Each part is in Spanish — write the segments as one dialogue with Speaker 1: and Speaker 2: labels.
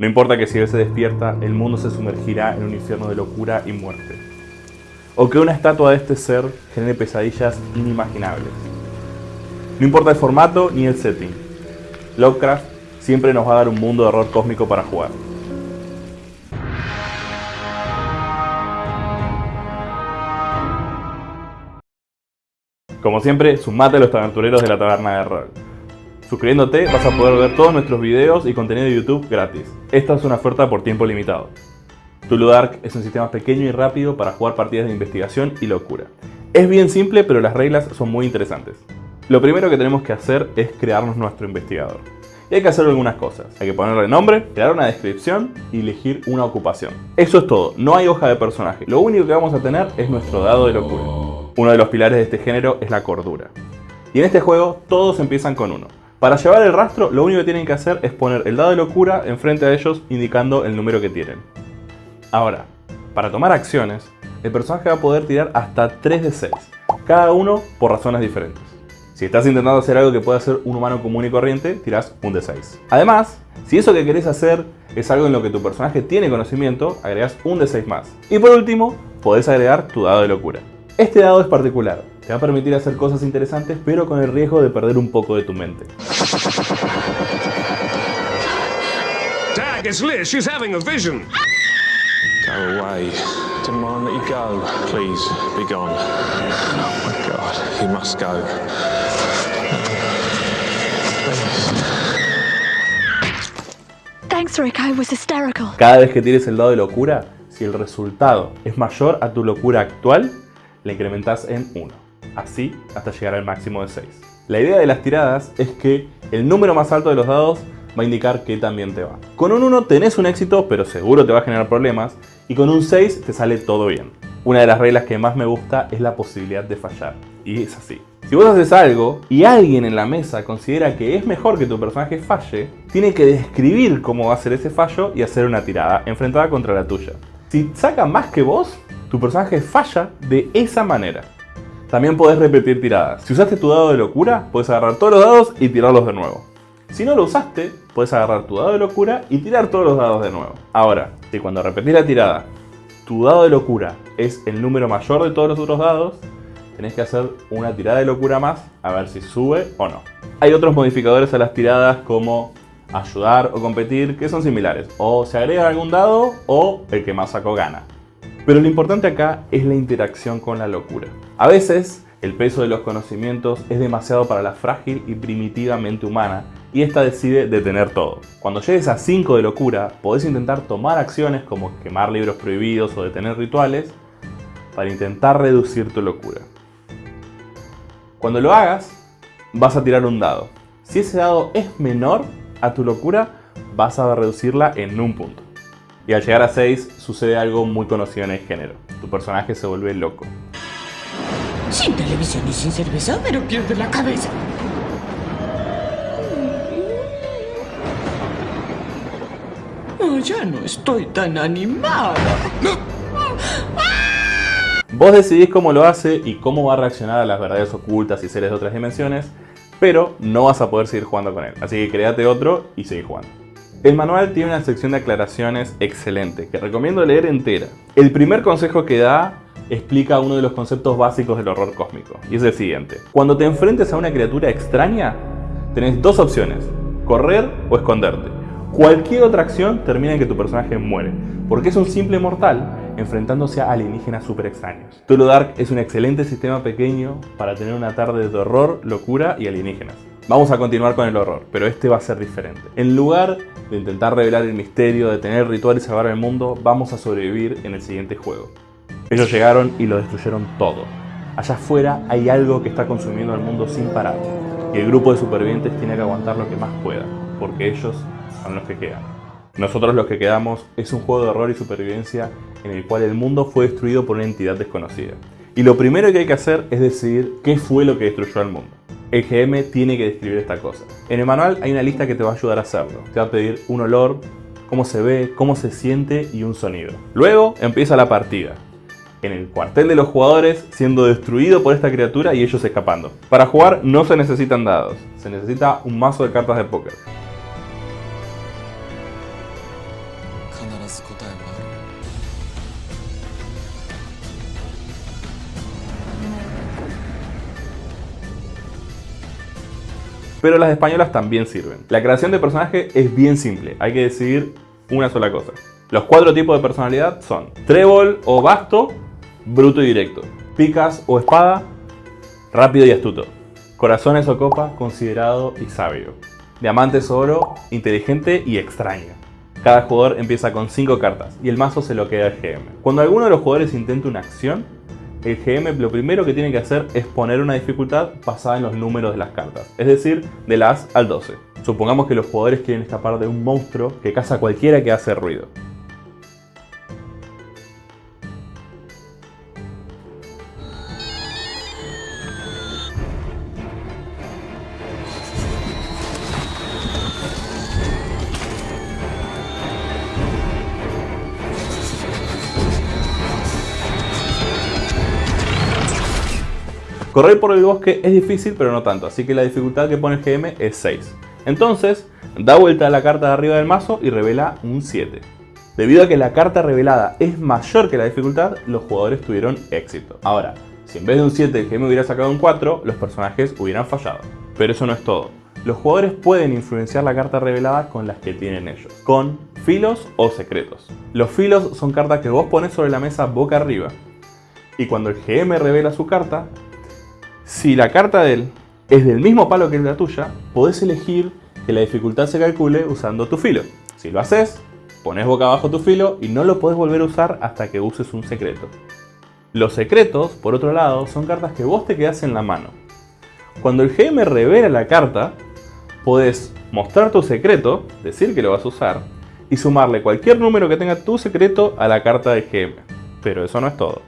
Speaker 1: No importa que si él se despierta, el mundo se sumergirá en un infierno de locura y muerte. O que una estatua de este ser genere pesadillas inimaginables. No importa el formato ni el setting. Lovecraft siempre nos va a dar un mundo de horror cósmico para jugar. Como siempre, sumate a los aventureros de la taberna de rol. Suscribiéndote vas a poder ver todos nuestros videos y contenido de YouTube gratis. Esta es una oferta por tiempo limitado. Tulu Dark es un sistema pequeño y rápido para jugar partidas de investigación y locura. Es bien simple, pero las reglas son muy interesantes. Lo primero que tenemos que hacer es crearnos nuestro investigador. Y hay que hacer algunas cosas. Hay que ponerle nombre, crear una descripción y elegir una ocupación. Eso es todo, no hay hoja de personaje. Lo único que vamos a tener es nuestro dado de locura. Uno de los pilares de este género es la cordura. Y en este juego todos empiezan con uno. Para llevar el rastro, lo único que tienen que hacer es poner el dado de locura enfrente a ellos indicando el número que tienen. Ahora, para tomar acciones, el personaje va a poder tirar hasta 3 de 6, cada uno por razones diferentes. Si estás intentando hacer algo que pueda hacer un humano común y corriente, tirás un de 6. Además, si eso que querés hacer es algo en lo que tu personaje tiene conocimiento, agregas un de 6 más. Y por último, podés agregar tu dado de locura. Este dado es particular, te va a permitir hacer cosas interesantes pero con el riesgo de perder un poco de tu mente.
Speaker 2: Dag, it's Liz. She's having a vision.
Speaker 3: Go away. Demand that you go. Please, be gone. Oh my god, you must go.
Speaker 4: Thanks, Rick. I was hysterical.
Speaker 1: Cada vez que tires el dado de locura, si el resultado es mayor a tu locura actual, le incrementas en 1, así hasta llegar al máximo de 6. La idea de las tiradas es que el número más alto de los dados va a indicar que también te va. Con un 1 tenés un éxito, pero seguro te va a generar problemas, y con un 6 te sale todo bien. Una de las reglas que más me gusta es la posibilidad de fallar, y es así. Si vos haces algo y alguien en la mesa considera que es mejor que tu personaje falle, tiene que describir cómo va a ser ese fallo y hacer una tirada enfrentada contra la tuya. Si saca más que vos, tu personaje falla de esa manera. También podés repetir tiradas. Si usaste tu dado de locura, puedes agarrar todos los dados y tirarlos de nuevo. Si no lo usaste, puedes agarrar tu dado de locura y tirar todos los dados de nuevo. Ahora, si cuando repetís la tirada, tu dado de locura es el número mayor de todos los otros dados, tenés que hacer una tirada de locura más a ver si sube o no. Hay otros modificadores a las tiradas como ayudar o competir que son similares. O se agrega algún dado o el que más sacó gana. Pero lo importante acá es la interacción con la locura. A veces, el peso de los conocimientos es demasiado para la frágil y primitiva mente humana y esta decide detener todo. Cuando llegues a 5 de locura, podés intentar tomar acciones como quemar libros prohibidos o detener rituales para intentar reducir tu locura. Cuando lo hagas, vas a tirar un dado. Si ese dado es menor a tu locura, vas a reducirla en un punto. Y al llegar a 6 sucede algo muy conocido en el género. Tu personaje se vuelve loco.
Speaker 5: Sin televisión y sin cerveza, pero pierde la cabeza. Oh, ya no estoy tan animada.
Speaker 1: Vos decidís cómo lo hace y cómo va a reaccionar a las verdades ocultas y seres de otras dimensiones, pero no vas a poder seguir jugando con él. Así que créate otro y sigue jugando. El manual tiene una sección de aclaraciones excelente, que recomiendo leer entera. El primer consejo que da explica uno de los conceptos básicos del horror cósmico, y es el siguiente. Cuando te enfrentes a una criatura extraña, tenés dos opciones, correr o esconderte. Cualquier otra acción termina en que tu personaje muere, porque es un simple mortal enfrentándose a alienígenas super extraños. Tulu Dark es un excelente sistema pequeño para tener una tarde de horror, locura y alienígenas. Vamos a continuar con el horror, pero este va a ser diferente. En lugar de intentar revelar el misterio, de tener ritual y salvar el mundo, vamos a sobrevivir en el siguiente juego. Ellos llegaron y lo destruyeron todo. Allá afuera hay algo que está consumiendo al mundo sin parar. Y el grupo de supervivientes tiene que aguantar lo que más pueda, porque ellos son los que quedan. Nosotros los que quedamos es un juego de horror y supervivencia en el cual el mundo fue destruido por una entidad desconocida. Y lo primero que hay que hacer es decidir qué fue lo que destruyó al mundo. El GM tiene que describir esta cosa. En el manual hay una lista que te va a ayudar a hacerlo. Te va a pedir un olor, cómo se ve, cómo se siente y un sonido. Luego empieza la partida en el cuartel de los jugadores siendo destruido por esta criatura y ellos escapando. Para jugar no se necesitan dados, se necesita un mazo de cartas de póker. Pero las españolas también sirven. La creación de personaje es bien simple, hay que decidir una sola cosa. Los cuatro tipos de personalidad son trébol o basto, bruto y directo, picas o espada, rápido y astuto, corazones o copa, considerado y sabio, diamantes o oro, inteligente y extraño. Cada jugador empieza con 5 cartas y el mazo se lo queda al GM. Cuando alguno de los jugadores intenta una acción, el GM lo primero que tiene que hacer es poner una dificultad basada en los números de las cartas, es decir, de las al 12. Supongamos que los jugadores quieren escapar de un monstruo que caza a cualquiera que hace ruido. Correr por el bosque es difícil, pero no tanto, así que la dificultad que pone el GM es 6. Entonces, da vuelta a la carta de arriba del mazo y revela un 7. Debido a que la carta revelada es mayor que la dificultad, los jugadores tuvieron éxito. Ahora, si en vez de un 7 el GM hubiera sacado un 4, los personajes hubieran fallado. Pero eso no es todo. Los jugadores pueden influenciar la carta revelada con las que tienen ellos, con filos o secretos. Los filos son cartas que vos pones sobre la mesa boca arriba, y cuando el GM revela su carta, si la carta de él es del mismo palo que la tuya, podés elegir que la dificultad se calcule usando tu filo. Si lo haces, pones boca abajo tu filo y no lo podés volver a usar hasta que uses un secreto. Los secretos, por otro lado, son cartas que vos te quedás en la mano. Cuando el GM revela la carta, podés mostrar tu secreto, decir que lo vas a usar, y sumarle cualquier número que tenga tu secreto a la carta de GM. Pero eso no es todo.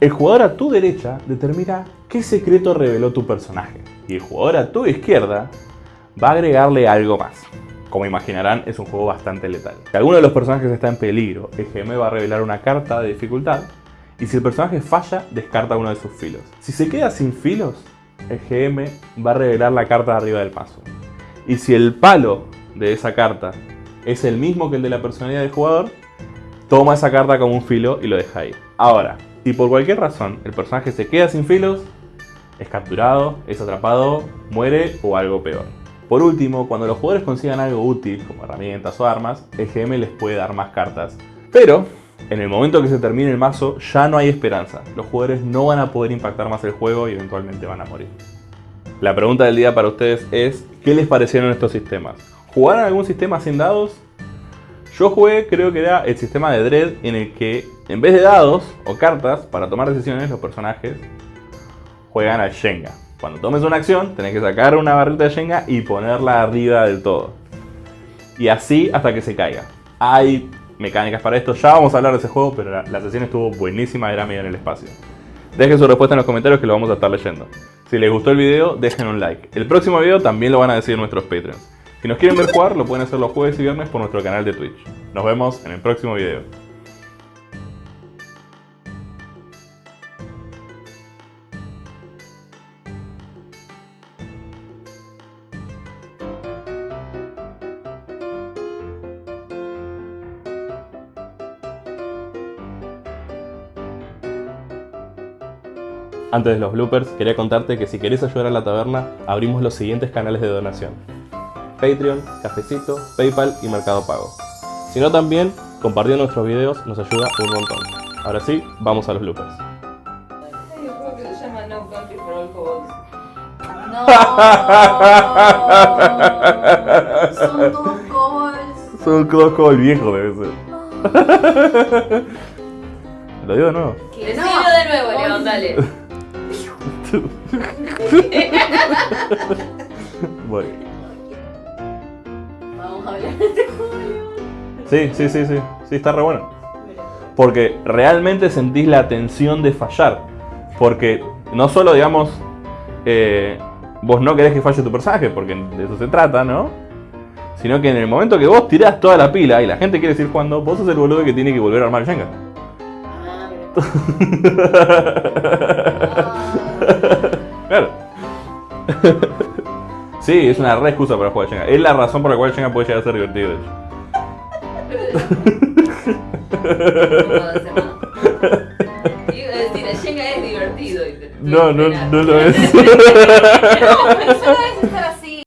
Speaker 1: El jugador a tu derecha determina qué secreto reveló tu personaje. Y el jugador a tu izquierda va a agregarle algo más. Como imaginarán, es un juego bastante letal. Si alguno de los personajes está en peligro, el GM va a revelar una carta de dificultad. Y si el personaje falla, descarta uno de sus filos. Si se queda sin filos, el GM va a revelar la carta de arriba del paso. Y si el palo de esa carta es el mismo que el de la personalidad del jugador, toma esa carta como un filo y lo deja ahí. Ahora, si por cualquier razón el personaje se queda sin filos, es capturado, es atrapado, muere o algo peor. Por último, cuando los jugadores consigan algo útil, como herramientas o armas, el GM les puede dar más cartas. Pero, en el momento que se termine el mazo, ya no hay esperanza. Los jugadores no van a poder impactar más el juego y eventualmente van a morir. La pregunta del día para ustedes es, ¿qué les parecieron estos sistemas? ¿Jugaron algún sistema sin dados? Yo jugué, creo que era el sistema de Dread, en el que en vez de dados o cartas para tomar decisiones, los personajes juegan al Shenga. Cuando tomes una acción, tenés que sacar una barrita de Shenga y ponerla arriba del todo. Y así hasta que se caiga. Hay mecánicas para esto, ya vamos a hablar de ese juego, pero la, sesión estuvo buenísima, era medio en el espacio. Dejen su respuesta en los comentarios que lo vamos a estar leyendo. Si les gustó el video, dejen un like. El próximo video también lo van a decir nuestros Patreons. Si nos quieren ver jugar, lo pueden hacer los jueves y viernes por nuestro canal de Twitch. Nos vemos en el próximo video. Antes de los bloopers, quería contarte que si querés ayudar a la taberna, abrimos los siguientes canales de donación. Patreon, Cafecito, Paypal y Mercado Pago. Si no también, compartiendo nuestros videos nos ayuda un montón. Ahora sí, vamos a los bloopers.
Speaker 6: Hay un juego que se llama No.
Speaker 7: No. Son todos covers.
Speaker 1: Son todos el viejo debe ser. Lo digo de nuevo.
Speaker 6: Decilo de nuevo, León, dale.
Speaker 1: Voy.
Speaker 7: Vamos a hablar de este.
Speaker 1: Sí, sí, sí, sí. Sí, está re bueno. Porque realmente sentís la tensión de fallar. Porque no solo, digamos, eh, vos no querés que falle tu personaje, porque de eso se trata, ¿no? Sino que en el momento que vos tirás toda la pila y la gente quiere seguir jugando, vos sos el boludo que tiene que volver a armar el Jenga.
Speaker 7: Ah.
Speaker 1: sí, es una re excusa para jugar Jenga. Es la razón por la cual Jenga puede llegar a ser divertido, de hecho.
Speaker 6: puedo hacer nada. Iba a decir, el Jenga es divertido. y te-
Speaker 1: No, no, no lo es.